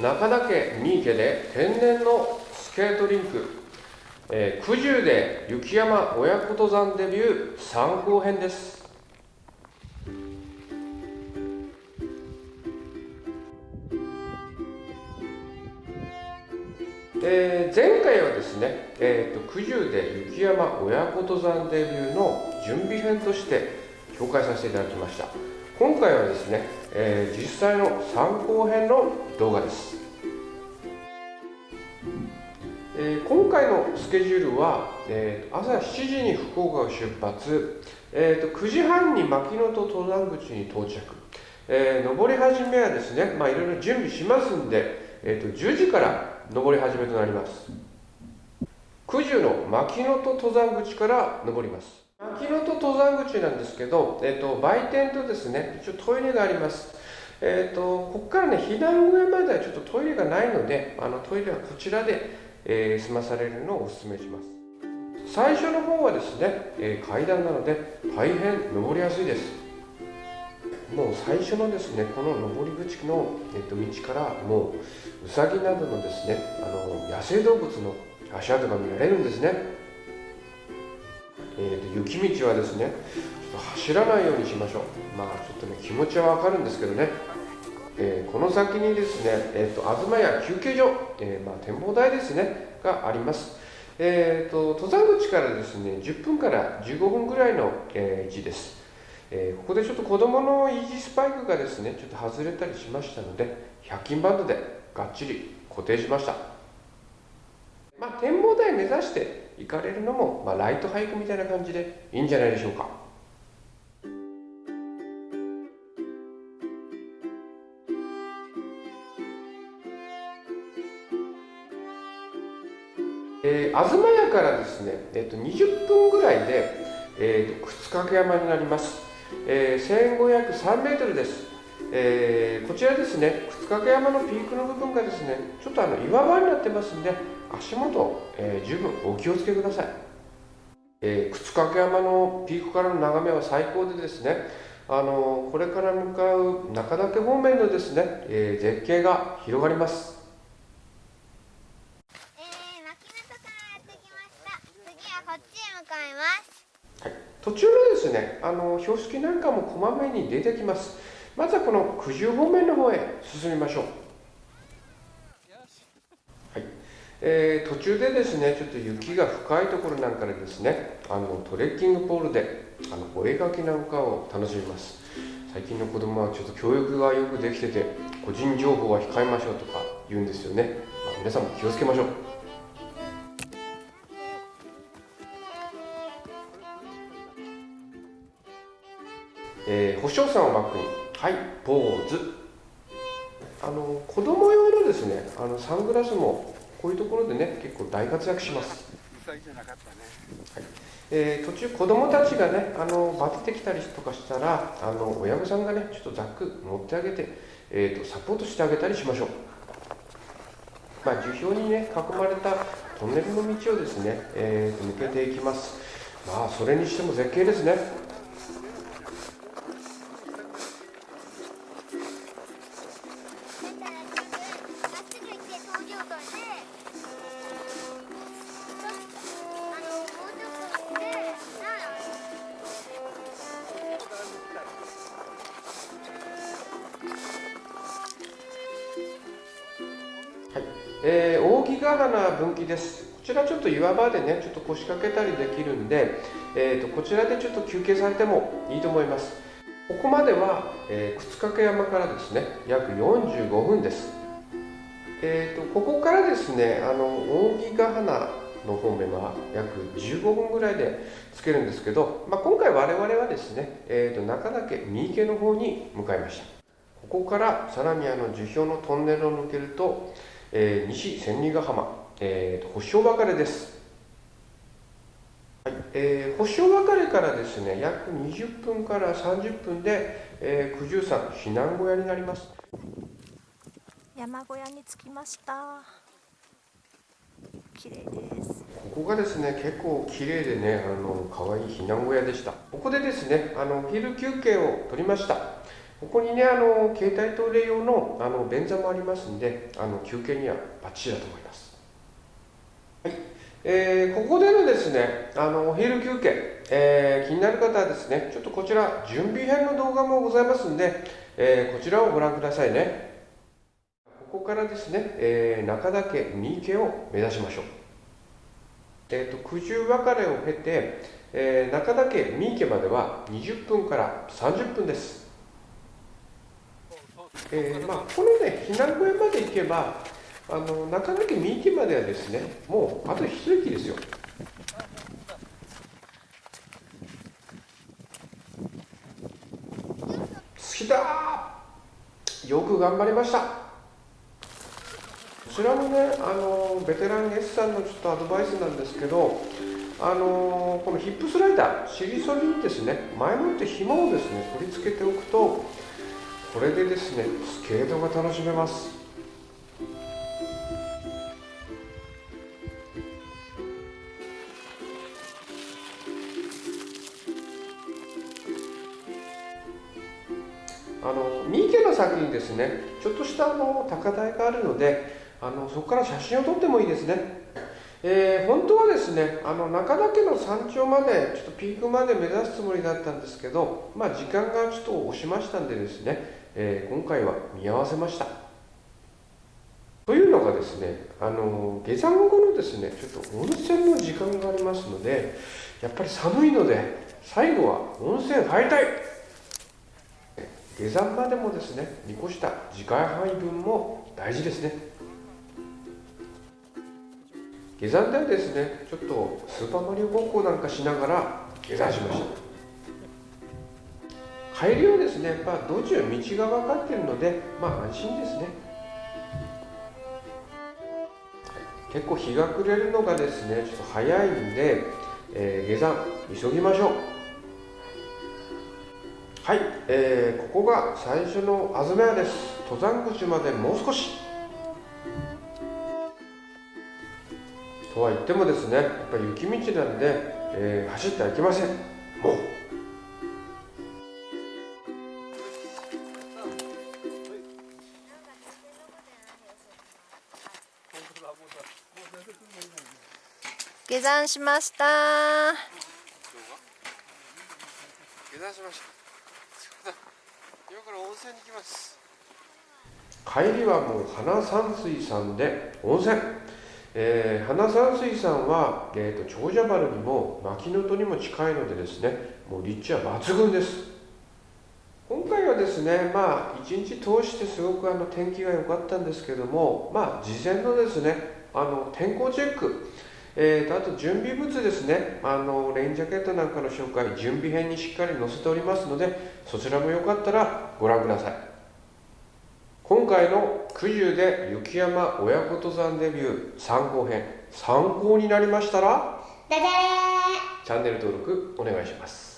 中田家三池で天然のスケートリンク、えー、九十で雪山親子登山デビュー参考編です。えー、前回はですね、えーと、九十で雪山親子登山デビューの準備編として紹介させていただきました。今回はですね、えー、実際の参考編の動画です、えー、今回のスケジュールは、えー、朝7時に福岡を出発、えーと、9時半に牧野と登山口に到着、えー、登り始めはですね、まあ、いろいろ準備しますんで、えーと10時から登り始めとなります。九十の牧野と登山口から登ります。牧野と登山口なんですけど、えーと、売店とですね一応トイレがあります。えーと、ここからね避難小屋まではちょっとトイレがないのであのトイレはこちらで、えー、済まされるのをお勧めします。最初の方はですね、えー、階段なので大変登りやすいです。もう最初のですねこの登り口の、えっと、道からもうウサギなどのですねあの野生動物の足跡が見られるんですね、えーと、雪道はですねちょっと走らないようにしましょう。まあちょっとね気持ちはわかるんですけどね、えー、この先にですね、えーと、東屋休憩所、えー、まあ、展望台ですねがあります。えーと、登山口からですね10分から15分ぐらいの、えー、位置です。えー、ここでちょっと子供のイージスパイクがですねちょっと外れたりしましたので100均バンドでがっちり固定しました。まあ展望台目指して行かれるのも、まあ、ライトハイクみたいな感じでいいんじゃないでしょうか。えー、東屋からですね、えー、と20分ぐらいで、えー、と靴掛山になります。えー、1503メートルです、えー、こちらですね靴掛山のピークの部分がですねちょっとあの岩場になってますんで足元、えー、十分お気をつけください、えー、靴掛山のピークからの眺めは最高でですねあのこれから向かう中岳方面のですね、えー、絶景が広がります。途中のですねあの標識なんかもこまめに出てきますまずはこの九十方面の方へ進みましょう。はい。えー、途中でですねちょっと雪が深いところなんかでですねあのトレッキングポールであのお絵描きなんかを楽しみます。最近の子供はちょっと教育がよくできてて個人情報は控えましょうとか言うんですよね、まあ、皆さんも気をつけましょう。えー、星尾さんをバックにはい。ポーズ。あの子供用のですねあのサングラスもこういうところでね結構大活躍します。はい。えー、途中子供たちがねあのバテてきたりとかしたらあの親御さんがねちょっとザック持ってあげて、えーと、サポートしてあげたりしましょう。まあ、樹氷にね囲まれたトンネルの道をですね、えー、抜けていきます。まあそれにしても絶景ですねえー、扇ヶ花分岐です。こちらちょっと岩場でね、ちょっと腰掛けたりできるんで、えーと、こちらでちょっと休憩されてもいいと思います。ここまでは、えー、靴掛山からですね、約45分です。えーと、ここからですね、あの扇ヶ花の方面は約15分ぐらいでつけるんですけど、まあ、今回我々はですね、えーと、中岳三池の方に向かいました。ここからさらにあの樹氷のトンネルを抜けると、えー、西千里ヶ浜、えーと、星尾別れです、はいえー、星尾別れからですね約20分から30分で、えー、九十山避難小屋になります。山小屋に着きました。綺麗です。ここがですね結構綺麗でねあの可愛い避難小屋でした。ここでですねあの昼休憩を取りましたここにねあの携帯トイレ用のあの便座もありますんであの休憩にはバッチリだと思います。はい。えー、ここでのですねあのお昼休憩、えー、気になる方はですねちょっとこちら準備編の動画もございますんで、えー、こちらをご覧くださいね。ここからですね、えー、中岳三池を目指しましょう。えーと、九十別れを経て、えー、中岳三池までは20分から30分です、えーまあ、このね避難小屋まで行けばあの中岳三池まではですねもうあと一駅ですよ。好きだよく頑張りました。こちらもねあのベテラン S さんのちょっとアドバイスなんですけどあのこのヒップスライダー尻反りにですね。前もって紐をですね取り付けておくとこれでですねスケートが楽しめます。あの三池の先にですね。ちょっとしたあの高台があるのであのそこから写真を撮ってもいいですね、えー、本当はですねあの中岳の山頂までちょっとピークまで目指すつもりだったんですけどまあ時間がちょっと押しましたんでですね、えー、今回は見合わせました。というのがですねあの下山後のですねちょっと温泉の時間がありますのでやっぱり寒いので最後は温泉入りたい。下山までもですね見越した次回配分も大事ですね。下山ではですねちょっとスーパーマリオごっこなんかしながら下山しました。帰りはですね。やっぱ道中道が分かっているのでまあ安心ですね。結構日が暮れるのがですねちょっと早いんで、えー、下山急ぎましょう。はい、えー、ここが最初のあずめ屋です。登山口までもう少し。とは言ってもですねやっぱり雪道なんで、えー、走ってはいけません。もう。山しました。下山しました。今から温泉に行きます。帰りはもう花山水さんで温泉えー、花山水さんは、えーと、長者原にも牧野戸にも近いのでですねもう立地は抜群です今回はですねまあ一日通してすごくあの天気が良かったんですけどもまあ事前のですねあの天候チェックえーと、あと準備物ですね。あのレインジャケットなんかの紹介準備編にしっかり載せておりますのでそちらもよかったらご覧ください。今回の九十で雪山親子登山デビュー参考編参考になりましたらチャンネル登録お願いします